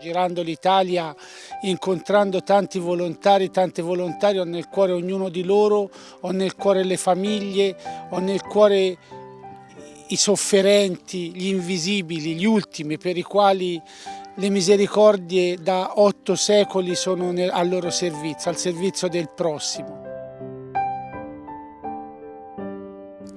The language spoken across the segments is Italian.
Girando l'Italia, incontrando tanti volontari, tante volontari, ho nel cuore ognuno di loro, ho nel cuore le famiglie, ho nel cuore i sofferenti, gli invisibili, gli ultimi per i quali le misericordie da otto secoli sono al loro servizio, al servizio del prossimo.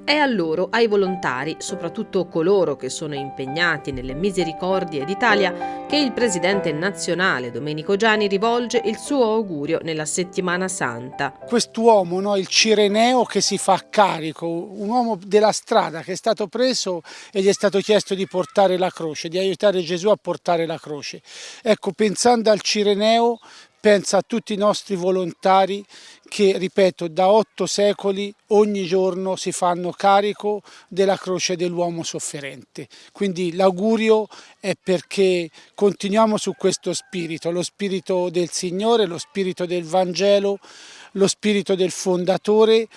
È a loro, ai volontari, soprattutto coloro che sono impegnati nelle misericordie d'Italia, che il presidente nazionale Domenico Giani rivolge il suo augurio nella settimana santa. Quest'uomo, no, il Cireneo che si fa carico, un uomo della strada che è stato preso e gli è stato chiesto di portare la croce, di aiutare Gesù a portare la croce. Ecco, pensando al Cireneo, pensa a tutti i nostri volontari che, ripeto, da otto secoli ogni giorno si fanno carico della croce dell'uomo sofferente. Quindi l'augurio è perché continuiamo su questo spirito, lo spirito del Signore, lo spirito del Vangelo, lo spirito del fondatore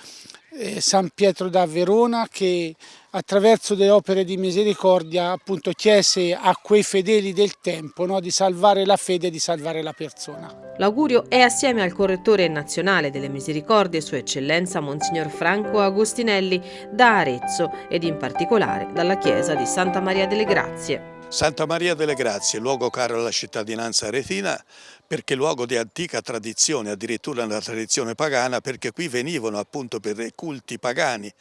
San Pietro da Verona che attraverso delle opere di misericordia appunto chiese a quei fedeli del tempo no, di salvare la fede e di salvare la persona. L'augurio è assieme al correttore nazionale delle misericordie Sua Eccellenza Monsignor Franco Agostinelli da Arezzo ed in particolare dalla chiesa di Santa Maria delle Grazie. Santa Maria delle Grazie, luogo caro alla cittadinanza aretina, perché luogo di antica tradizione, addirittura una tradizione pagana, perché qui venivano appunto per i culti pagani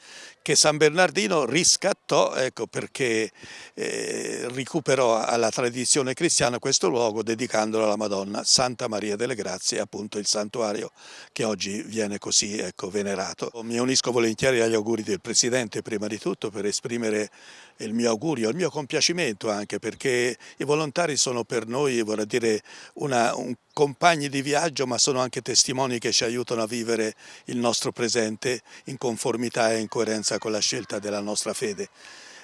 che San Bernardino riscattò, ecco, perché eh, recuperò alla tradizione cristiana questo luogo dedicandolo alla Madonna, Santa Maria delle Grazie, appunto il santuario che oggi viene così ecco, venerato. Mi unisco volentieri agli auguri del Presidente prima di tutto per esprimere il mio augurio, il mio compiacimento anche perché i volontari sono per noi vorrei dire una, un compagni di viaggio ma sono anche testimoni che ci aiutano a vivere il nostro presente in conformità e in coerenza con la scelta della nostra fede.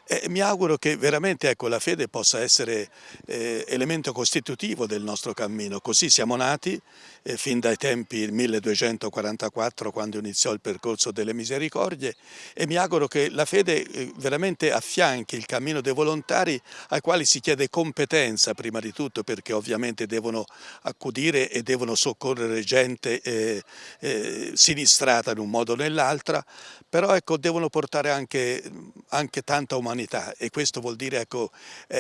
E mi auguro che veramente ecco, la fede possa essere eh, elemento costitutivo del nostro cammino, così siamo nati eh, fin dai tempi del 1244 quando iniziò il percorso delle misericordie e mi auguro che la fede eh, veramente affianchi il cammino dei volontari ai quali si chiede competenza prima di tutto perché ovviamente devono accudire e devono soccorrere gente eh, eh sinistrata in un modo o nell'altra, però ecco, devono portare anche, anche tanta umanità umanità e questo vuol dire ecco,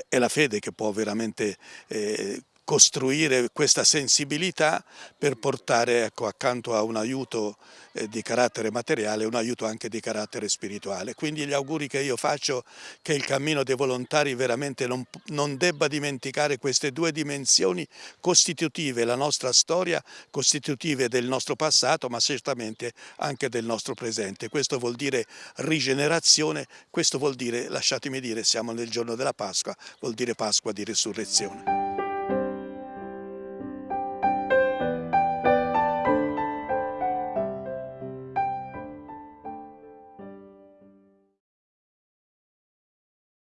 è la fede che può veramente eh, costruire questa sensibilità per portare ecco, accanto a un aiuto eh, di carattere materiale un aiuto anche di carattere spirituale. Quindi gli auguri che io faccio che il cammino dei volontari veramente non, non debba dimenticare queste due dimensioni costitutive, la nostra storia, costitutive del nostro passato ma certamente anche del nostro presente. Questo vuol dire rigenerazione, questo vuol dire, lasciatemi dire, siamo nel giorno della Pasqua, vuol dire Pasqua di risurrezione.